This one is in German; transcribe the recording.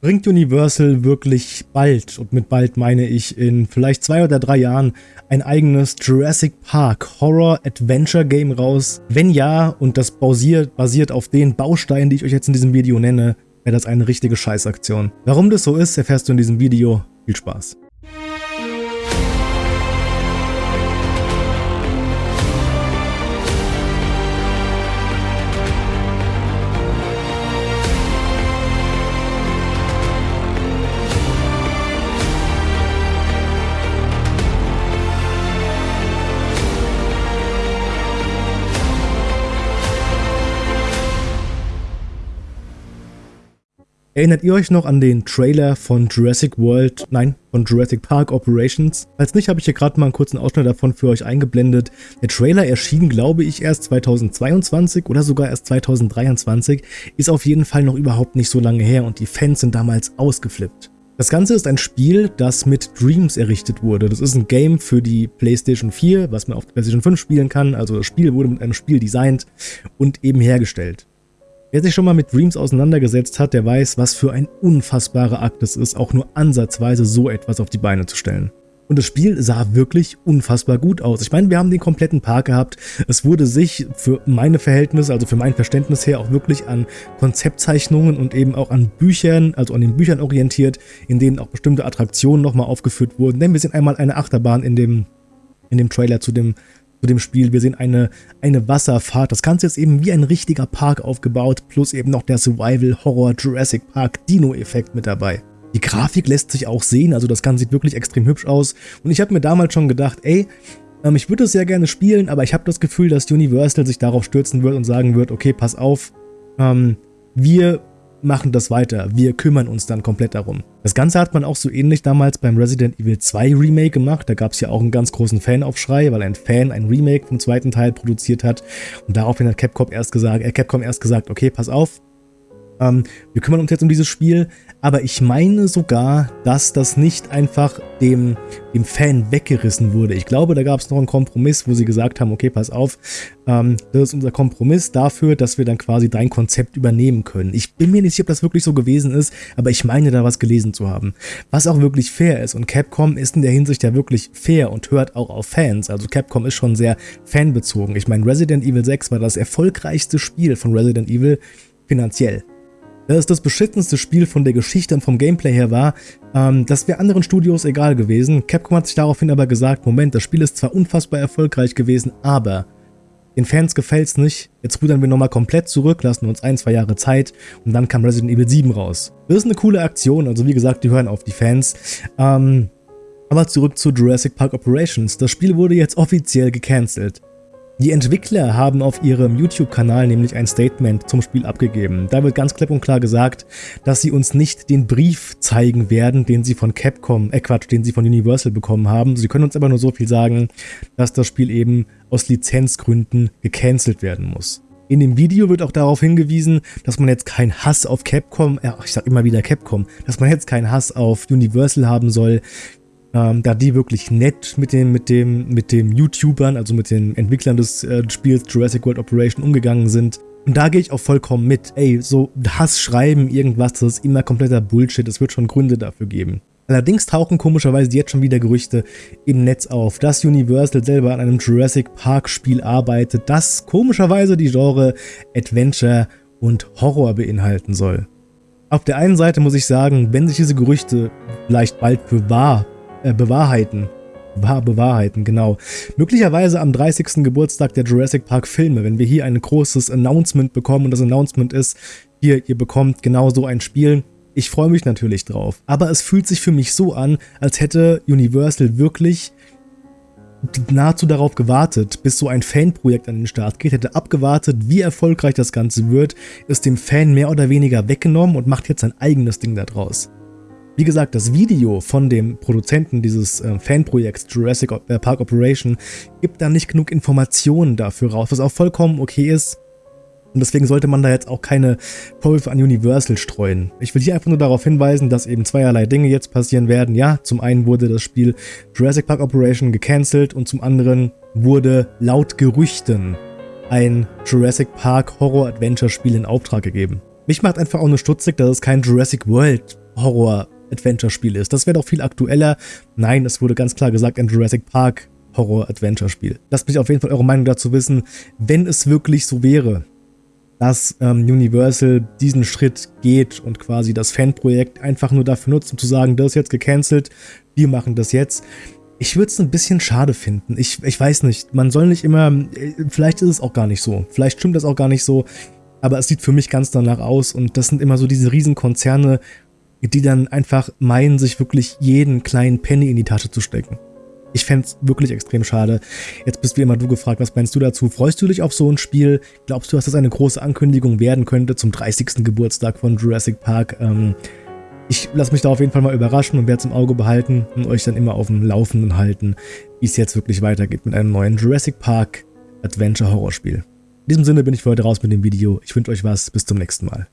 bringt Universal wirklich bald, und mit bald meine ich in vielleicht zwei oder drei Jahren, ein eigenes Jurassic Park Horror Adventure Game raus? Wenn ja, und das basiert, basiert auf den Bausteinen, die ich euch jetzt in diesem Video nenne, wäre das eine richtige Scheißaktion. Warum das so ist, erfährst du in diesem Video. Viel Spaß. Erinnert ihr euch noch an den Trailer von Jurassic World, nein, von Jurassic Park Operations? Falls nicht, habe ich hier gerade mal einen kurzen Ausschnitt davon für euch eingeblendet. Der Trailer erschien, glaube ich, erst 2022 oder sogar erst 2023, ist auf jeden Fall noch überhaupt nicht so lange her und die Fans sind damals ausgeflippt. Das Ganze ist ein Spiel, das mit Dreams errichtet wurde. Das ist ein Game für die PlayStation 4, was man auf der PlayStation 5 spielen kann. Also das Spiel wurde mit einem Spiel designt und eben hergestellt. Wer sich schon mal mit Dreams auseinandergesetzt hat, der weiß, was für ein unfassbarer Akt es ist, auch nur ansatzweise so etwas auf die Beine zu stellen. Und das Spiel sah wirklich unfassbar gut aus. Ich meine, wir haben den kompletten Park gehabt. Es wurde sich für meine Verhältnisse, also für mein Verständnis her, auch wirklich an Konzeptzeichnungen und eben auch an Büchern, also an den Büchern orientiert, in denen auch bestimmte Attraktionen nochmal aufgeführt wurden. Denn wir sehen einmal eine Achterbahn in dem, in dem Trailer zu dem zu dem Spiel. Wir sehen eine, eine Wasserfahrt. Das Ganze ist eben wie ein richtiger Park aufgebaut, plus eben noch der Survival-Horror Jurassic Park Dino-Effekt mit dabei. Die Grafik lässt sich auch sehen, also das Ganze sieht wirklich extrem hübsch aus. Und ich habe mir damals schon gedacht, ey, ähm, ich würde es sehr gerne spielen, aber ich habe das Gefühl, dass Universal sich darauf stürzen wird und sagen wird, okay, pass auf, ähm, wir machen das weiter. Wir kümmern uns dann komplett darum. Das Ganze hat man auch so ähnlich damals beim Resident Evil 2 Remake gemacht. Da gab es ja auch einen ganz großen Fanaufschrei, weil ein Fan ein Remake vom zweiten Teil produziert hat. Und daraufhin hat Capcom erst gesagt, äh, Capcom erst gesagt, okay, pass auf, ähm, wir kümmern uns jetzt um dieses Spiel, aber ich meine sogar, dass das nicht einfach dem, dem Fan weggerissen wurde. Ich glaube, da gab es noch einen Kompromiss, wo sie gesagt haben, okay, pass auf, ähm, das ist unser Kompromiss dafür, dass wir dann quasi dein Konzept übernehmen können. Ich bin mir nicht sicher, ob das wirklich so gewesen ist, aber ich meine da was gelesen zu haben. Was auch wirklich fair ist und Capcom ist in der Hinsicht ja wirklich fair und hört auch auf Fans. Also Capcom ist schon sehr fanbezogen. Ich meine, Resident Evil 6 war das erfolgreichste Spiel von Resident Evil finanziell dass es das beschissenste Spiel von der Geschichte und vom Gameplay her war, ähm, das wäre anderen Studios egal gewesen. Capcom hat sich daraufhin aber gesagt, Moment, das Spiel ist zwar unfassbar erfolgreich gewesen, aber den Fans gefällt es nicht, jetzt rudern wir nochmal komplett zurück, lassen uns ein, zwei Jahre Zeit und dann kam Resident Evil 7 raus. Das ist eine coole Aktion, also wie gesagt, die hören auf die Fans. Ähm, aber zurück zu Jurassic Park Operations. Das Spiel wurde jetzt offiziell gecancelt. Die Entwickler haben auf ihrem YouTube-Kanal nämlich ein Statement zum Spiel abgegeben. Da wird ganz klipp und klar gesagt, dass sie uns nicht den Brief zeigen werden, den sie von Capcom, äh Quatsch, den sie von Universal bekommen haben. Sie können uns aber nur so viel sagen, dass das Spiel eben aus Lizenzgründen gecancelt werden muss. In dem Video wird auch darauf hingewiesen, dass man jetzt keinen Hass auf Capcom, äh, ich sag immer wieder Capcom, dass man jetzt keinen Hass auf Universal haben soll ähm, da die wirklich nett mit dem, mit dem, mit dem YouTubern, also mit den Entwicklern des äh, Spiels Jurassic World Operation umgegangen sind. Und da gehe ich auch vollkommen mit. Ey, so Hass schreiben, irgendwas, das ist immer kompletter Bullshit. Es wird schon Gründe dafür geben. Allerdings tauchen komischerweise jetzt schon wieder Gerüchte im Netz auf, dass Universal selber an einem Jurassic Park Spiel arbeitet, das komischerweise die Genre Adventure und Horror beinhalten soll. Auf der einen Seite muss ich sagen, wenn sich diese Gerüchte vielleicht bald für wahr äh, bewahrheiten. Wahr bewahrheiten, genau. Möglicherweise am 30. Geburtstag der Jurassic Park Filme, wenn wir hier ein großes Announcement bekommen und das Announcement ist, hier, ihr bekommt genau so ein Spiel. Ich freue mich natürlich drauf. Aber es fühlt sich für mich so an, als hätte Universal wirklich nahezu darauf gewartet, bis so ein Fanprojekt an den Start geht, hätte abgewartet, wie erfolgreich das Ganze wird, ist dem Fan mehr oder weniger weggenommen und macht jetzt sein eigenes Ding daraus. Wie gesagt, das Video von dem Produzenten dieses äh, Fanprojekts Jurassic äh, Park Operation gibt da nicht genug Informationen dafür raus, was auch vollkommen okay ist. Und deswegen sollte man da jetzt auch keine Vorwürfe an Universal streuen. Ich will hier einfach nur darauf hinweisen, dass eben zweierlei Dinge jetzt passieren werden. Ja, zum einen wurde das Spiel Jurassic Park Operation gecancelt und zum anderen wurde laut Gerüchten ein Jurassic Park Horror Adventure Spiel in Auftrag gegeben. Mich macht einfach auch nur stutzig, dass es kein Jurassic World Horror-Adventure-Spiel ist. Das wäre doch viel aktueller. Nein, es wurde ganz klar gesagt, ein Jurassic Park Horror-Adventure-Spiel. Lasst mich auf jeden Fall eure Meinung dazu wissen, wenn es wirklich so wäre, dass ähm, Universal diesen Schritt geht und quasi das Fanprojekt einfach nur dafür nutzt, um zu sagen, das ist jetzt gecancelt, wir machen das jetzt. Ich würde es ein bisschen schade finden. Ich, ich weiß nicht, man soll nicht immer, äh, vielleicht ist es auch gar nicht so, vielleicht stimmt das auch gar nicht so, aber es sieht für mich ganz danach aus und das sind immer so diese Riesenkonzerne, die dann einfach meinen, sich wirklich jeden kleinen Penny in die Tasche zu stecken. Ich fände es wirklich extrem schade. Jetzt bist wie immer du gefragt, was meinst du dazu? Freust du dich auf so ein Spiel? Glaubst du, dass das eine große Ankündigung werden könnte zum 30. Geburtstag von Jurassic Park? Ähm, ich lasse mich da auf jeden Fall mal überraschen und werde es im Auge behalten und euch dann immer auf dem Laufenden halten, wie es jetzt wirklich weitergeht mit einem neuen Jurassic Park Adventure Horrorspiel. In diesem Sinne bin ich für heute raus mit dem Video. Ich wünsche euch was. Bis zum nächsten Mal.